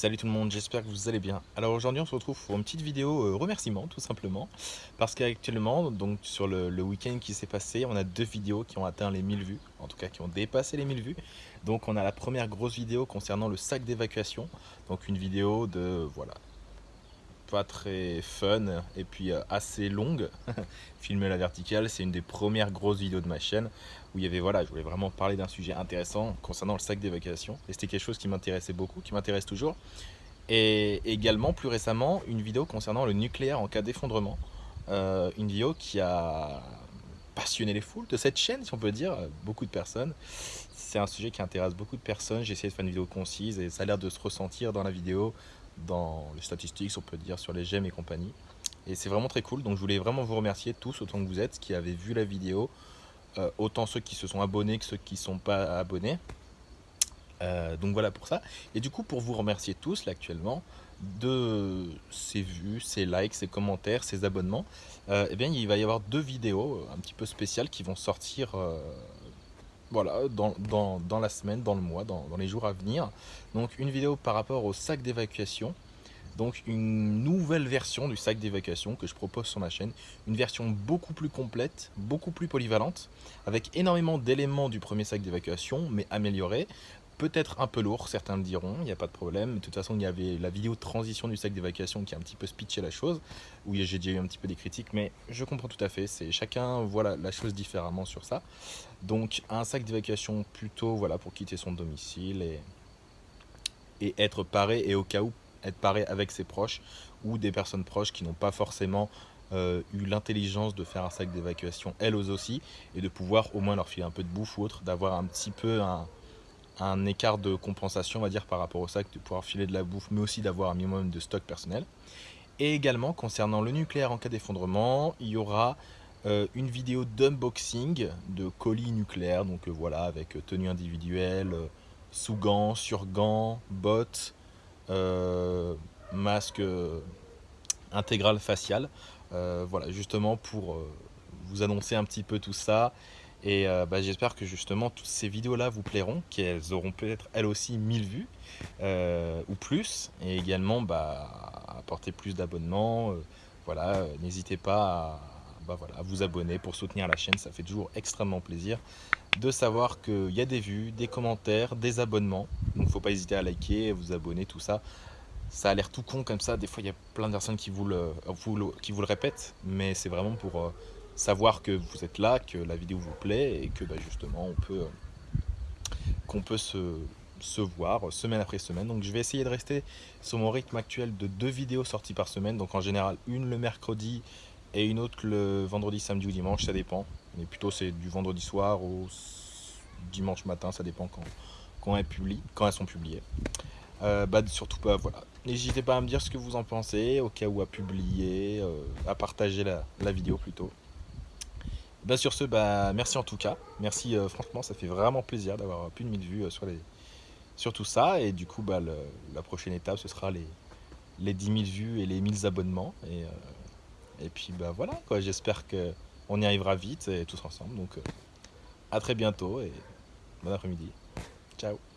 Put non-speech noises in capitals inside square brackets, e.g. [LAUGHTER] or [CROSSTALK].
Salut tout le monde, j'espère que vous allez bien. Alors aujourd'hui on se retrouve pour une petite vidéo euh, remerciement tout simplement parce qu'actuellement donc sur le, le week-end qui s'est passé on a deux vidéos qui ont atteint les 1000 vues, en tout cas qui ont dépassé les 1000 vues. Donc on a la première grosse vidéo concernant le sac d'évacuation, donc une vidéo de voilà pas très fun et puis euh, assez longue. [LAUGHS] Filmer la verticale, c'est une des premières grosses vidéos de ma chaîne où il y avait, voilà, je voulais vraiment parler d'un sujet intéressant concernant le sac d'évacuation. Et c'était quelque chose qui m'intéressait beaucoup, qui m'intéresse toujours. Et également, plus récemment, une vidéo concernant le nucléaire en cas d'effondrement. Euh, une vidéo qui a passionné les foules de cette chaîne, si on peut dire, beaucoup de personnes. C'est un sujet qui intéresse beaucoup de personnes. J'ai essayé de faire une vidéo concise et ça a l'air de se ressentir dans la vidéo, dans les statistiques, on peut dire, sur les j'aime et compagnie. Et c'est vraiment très cool. Donc je voulais vraiment vous remercier tous autant que vous êtes qui avez vu la vidéo, euh, autant ceux qui se sont abonnés que ceux qui ne sont pas abonnés. Euh, donc voilà pour ça. Et du coup, pour vous remercier tous là actuellement de ces vues, ces likes, ces commentaires, ces abonnements, euh, eh bien il va y avoir deux vidéos un petit peu spéciales qui vont sortir voilà, dans, la semaine, dans le mois, dans, dans, les jours à venir. Donc une vidéo par rapport au sac d'évacuation. Donc une nouvelle version du sac d'évacuation que je propose sur ma chaîne, une version beaucoup plus complète, beaucoup plus polyvalente, avec énormément d'éléments du premier sac d'évacuation, mais amélioré, peut-être un peu lourd, certains le diront, il n'y a pas de problème. De toute façon, il y avait la vidéo de transition du sac d'évacuation qui a un petit peu speeché la chose, où j'ai déjà eu un petit peu des critiques, mais je comprends tout à fait, chacun voit la, chose différemment sur ça. Donc un sac d'évacuation plutôt voilà, pour quitter son domicile et, et être paré et au cas où être paré avec ses proches ou des personnes proches qui n'ont pas forcément euh, eu l'intelligence de faire un sac d'évacuation elles aussi et de pouvoir au moins leur filer un peu de bouffe ou autre, d'avoir un petit peu un, un, écart de compensation on va dire par rapport au sac, de pouvoir filer de la bouffe mais aussi d'avoir un minimum de stock personnel. Et également concernant le nucléaire en cas d'effondrement, il y aura euh, une vidéo d'unboxing de colis nucléaires, donc euh, voilà avec tenue individuelle, sous gants, sur gants, bottes, euh, masque euh, intégral facial. Euh, voilà, justement pour vous annoncer un petit peu tout ça. Et bah, j'espère que justement toutes ces vidéos-là vous plairont, qu'elles auront peut-être elles aussi 1000 vues ou plus. Et également bah, apporter plus d'abonnements. voilà, n'hésitez pas à, bah, voilà, à vous abonner pour soutenir la chaîne, ça fait toujours extrêmement plaisir de savoir qu'il y a des vues, des commentaires, des abonnements. Donc faut pas hésiter à liker, à vous abonner, tout ça. Ça a l'air tout con comme ça, des fois il y a plein de personnes qui vous le, qui vous le répètent, mais c'est vraiment pour euh, savoir que vous êtes là, que la vidéo vous plaît et que bah, justement on peut, peut se, se voir semaine après semaine. Donc je vais essayer de rester sur mon rythme actuel de deux vidéos sorties par semaine. Donc en général une le mercredi et une autre le vendredi, samedi ou dimanche, ça dépend. Mais plutôt c'est du vendredi soir au dimanche matin, ça dépend quand, quand, elles, publient, quand elles sont publiées. Euh, bah, surtout pas, voilà. N'hésitez pas à me dire ce que vous en pensez, au cas où à publier, euh, à partager la, la vidéo plutôt. Bah, sur ce, bah, merci en tout cas. Merci, euh, franchement, ça fait vraiment plaisir d'avoir plus de 1000 vues sur, les, sur tout ça. Et du coup, bah, la prochaine étape, ce sera les, les 10 000 vues et les 1000 abonnements. Et, et puis, voilà. J'espère que on y arrivera vite et tous ensemble. Donc, euh, à très bientôt et bon après-midi. Ciao